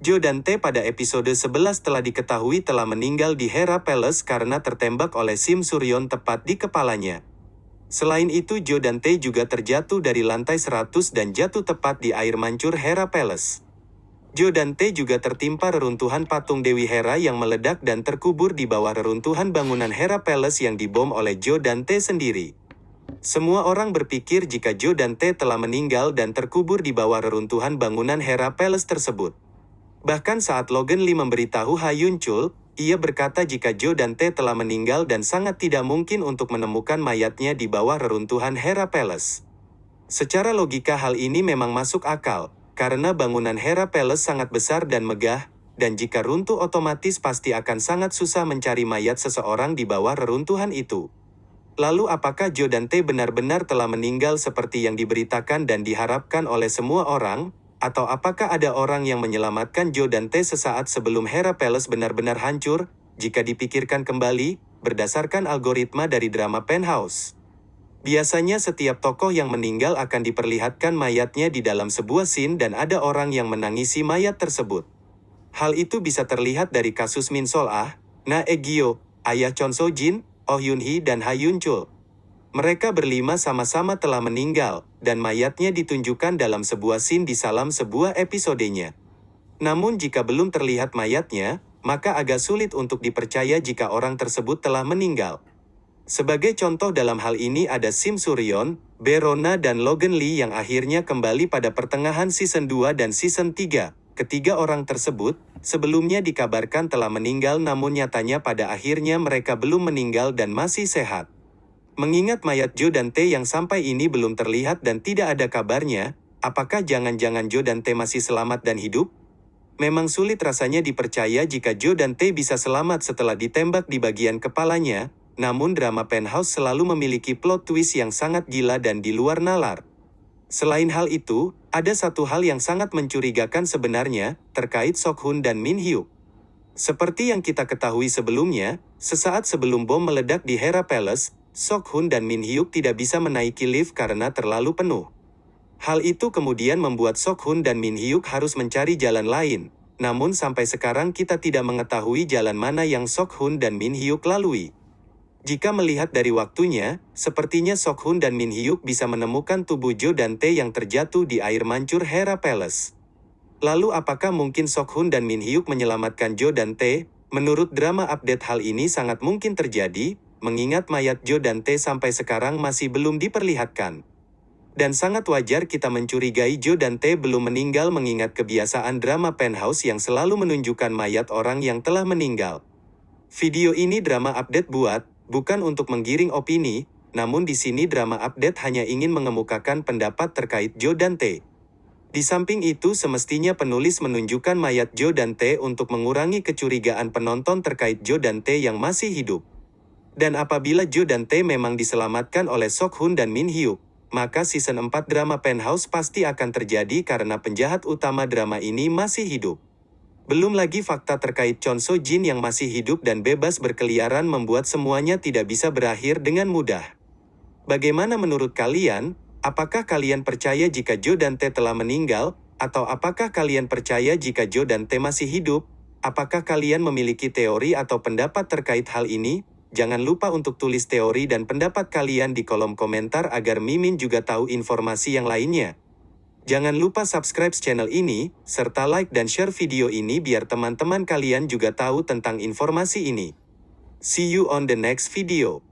Joe Dante pada episode 11 telah diketahui telah meninggal di Hera Palace karena tertembak oleh Sim Suryon tepat di kepalanya. Selain itu Joe Dante juga terjatuh dari lantai 100 dan jatuh tepat di air mancur Hera Palace. Joe Dante juga tertimpa reruntuhan patung Dewi Hera yang meledak dan terkubur di bawah reruntuhan bangunan Hera Palace yang dibom oleh Joe Dante sendiri. Semua orang berpikir jika Joe Dante telah meninggal dan terkubur di bawah reruntuhan bangunan Hera Palace tersebut. Bahkan saat Logan Lee memberitahu Ha Chul, ia berkata jika Joe Dante telah meninggal dan sangat tidak mungkin untuk menemukan mayatnya di bawah reruntuhan Hera Palace. Secara logika hal ini memang masuk akal, karena bangunan Hera Palace sangat besar dan megah, dan jika runtuh otomatis pasti akan sangat susah mencari mayat seseorang di bawah reruntuhan itu. Lalu apakah Joe Dante benar-benar telah meninggal seperti yang diberitakan dan diharapkan oleh semua orang? Atau apakah ada orang yang menyelamatkan Joe Dante sesaat sebelum Hera Palace benar-benar hancur, jika dipikirkan kembali, berdasarkan algoritma dari drama Penthouse? Biasanya setiap tokoh yang meninggal akan diperlihatkan mayatnya di dalam sebuah scene dan ada orang yang menangisi mayat tersebut. Hal itu bisa terlihat dari kasus Min Sol Ah, Na Egyo, ayah Chon So Jin, Oh Yun Hee dan Ha Yun Chul. Mereka berlima sama-sama telah meninggal, dan mayatnya ditunjukkan dalam sebuah scene di salam sebuah episodenya. Namun jika belum terlihat mayatnya, maka agak sulit untuk dipercaya jika orang tersebut telah meninggal. Sebagai contoh dalam hal ini ada Sim Suryon, Berona dan Logan Lee yang akhirnya kembali pada pertengahan season 2 dan season 3. Ketiga orang tersebut, sebelumnya dikabarkan telah meninggal namun nyatanya pada akhirnya mereka belum meninggal dan masih sehat. Mengingat mayat Joe Dante yang sampai ini belum terlihat dan tidak ada kabarnya, apakah jangan-jangan Joe Dante masih selamat dan hidup? Memang sulit rasanya dipercaya jika Joe Dante bisa selamat setelah ditembak di bagian kepalanya, namun drama Penthouse selalu memiliki plot twist yang sangat gila dan di luar nalar. Selain hal itu, ada satu hal yang sangat mencurigakan sebenarnya, terkait Sok Hun dan Min Hyuk. Seperti yang kita ketahui sebelumnya, sesaat sebelum bom meledak di Hera Palace, Sok Hun dan Min Hyuk tidak bisa menaiki lift karena terlalu penuh. Hal itu kemudian membuat Sok Hun dan Min Hyuk harus mencari jalan lain. Namun sampai sekarang kita tidak mengetahui jalan mana yang Sok Hun dan Min Hyuk lalui. Jika melihat dari waktunya, sepertinya Sok Hun dan Min Hyuk bisa menemukan tubuh Jo Dante yang terjatuh di air mancur Hera Palace. Lalu apakah mungkin Sok Hun dan Min Hyuk menyelamatkan Jo Dante? Menurut drama update hal ini sangat mungkin terjadi, mengingat mayat Joe Dante sampai sekarang masih belum diperlihatkan. Dan sangat wajar kita mencurigai Joe Dante belum meninggal mengingat kebiasaan drama Penthouse yang selalu menunjukkan mayat orang yang telah meninggal. Video ini drama update buat, bukan untuk menggiring opini, namun di sini drama update hanya ingin mengemukakan pendapat terkait Joe Dante. Di samping itu semestinya penulis menunjukkan mayat Joe Dante untuk mengurangi kecurigaan penonton terkait Joe Dante yang masih hidup. Dan apabila Jo dan Tae memang diselamatkan oleh Sok Hun dan Min Hyuk, maka season 4 drama Penthouse pasti akan terjadi karena penjahat utama drama ini masih hidup. Belum lagi fakta terkait Chon So Jin yang masih hidup dan bebas berkeliaran membuat semuanya tidak bisa berakhir dengan mudah. Bagaimana menurut kalian? Apakah kalian percaya jika Jo dan Tae telah meninggal, atau apakah kalian percaya jika Jo dan Tae masih hidup? Apakah kalian memiliki teori atau pendapat terkait hal ini? Jangan lupa untuk tulis teori dan pendapat kalian di kolom komentar agar Mimin juga tahu informasi yang lainnya. Jangan lupa subscribe channel ini, serta like dan share video ini biar teman-teman kalian juga tahu tentang informasi ini. See you on the next video.